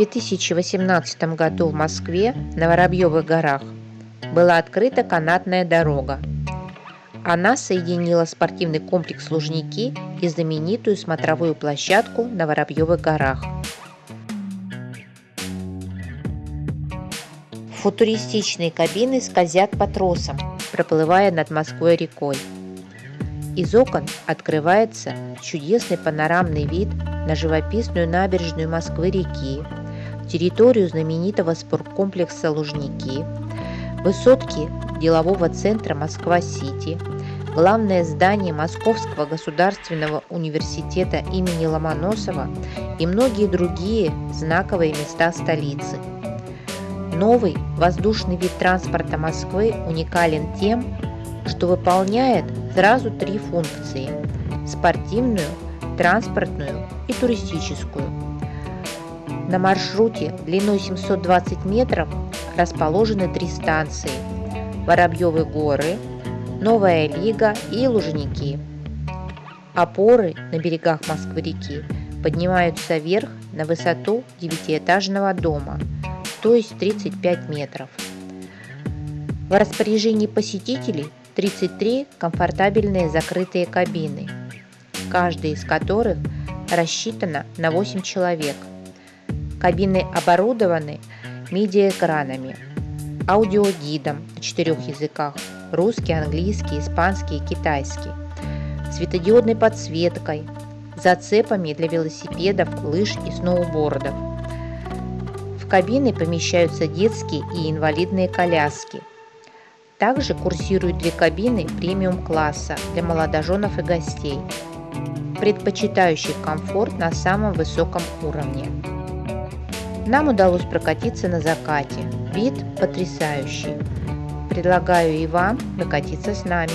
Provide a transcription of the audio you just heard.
2018 году в Москве на Воробьевых горах была открыта канатная дорога. Она соединила спортивный комплекс Лужники и знаменитую смотровую площадку на Воробьевых горах. Футуристичные кабины скользят по тросам, проплывая над Москвой рекой. Из окон открывается чудесный панорамный вид на живописную набережную Москвы-реки, территорию знаменитого спорткомплекса «Лужники», высотки делового центра Москва-Сити, главное здание Московского государственного университета имени Ломоносова и многие другие знаковые места столицы. Новый воздушный вид транспорта Москвы уникален тем, что выполняет сразу три функции – спортивную, транспортную и туристическую. На маршруте длиной 720 метров расположены три станции – Воробьевы горы, Новая Лига и Лужники. Опоры на берегах Москвы-реки поднимаются вверх на высоту девятиэтажного дома, то есть 35 метров. В распоряжении посетителей 33 комфортабельные закрытые кабины, каждая из которых рассчитана на 8 человек. Кабины оборудованы медиаэкранами, аудиогидом на четырех языках – русский, английский, испанский и китайский, светодиодной подсветкой, зацепами для велосипедов, лыж и сноубордов. В кабины помещаются детские и инвалидные коляски – также курсируют две кабины премиум-класса для молодоженов и гостей, предпочитающих комфорт на самом высоком уровне. Нам удалось прокатиться на закате. Вид потрясающий. Предлагаю и вам прокатиться с нами.